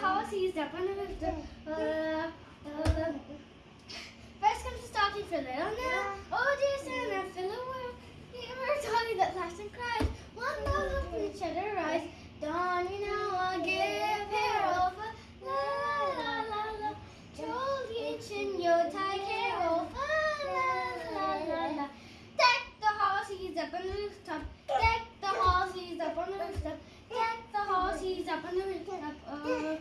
The horses up on the. Uh, uh, First comes the stocking for little Nell. Oh dear Santa, fill the world. You were Dolly that laughs and cries. One love up in each other eyes. Dawn, you know I'll give pair of a la la la la. Jolly ancient Yuletide carol. La la la la la. Deck the horses up on the rooftop. Deck the horses up on the rooftop. Deck the up on the rooftop. Uh,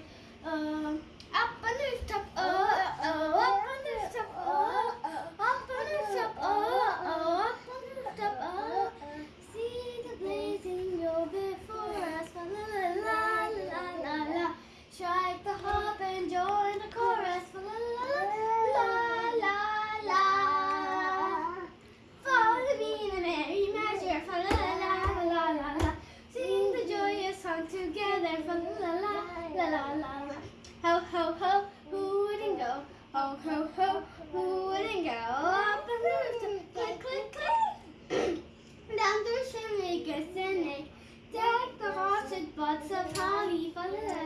uh, up on the rooftop. Uh, uh, up on the rooftop. Uh, up on the rooftop. Uh, uh, up on the rooftop. Uh, see the blazing go before us. La la la la la la. Strike the harp and join the chorus. La la la la la. Follow the beat and merry measure. Fa la la la la la. Sing the joyous song together. Fa la la la la la la. Ho ho ho, who wouldn't go? Ho ho wouldn't go? Up the rooftop, click click click. Down the chimney, an egg. Deck the horse buds of holly. La la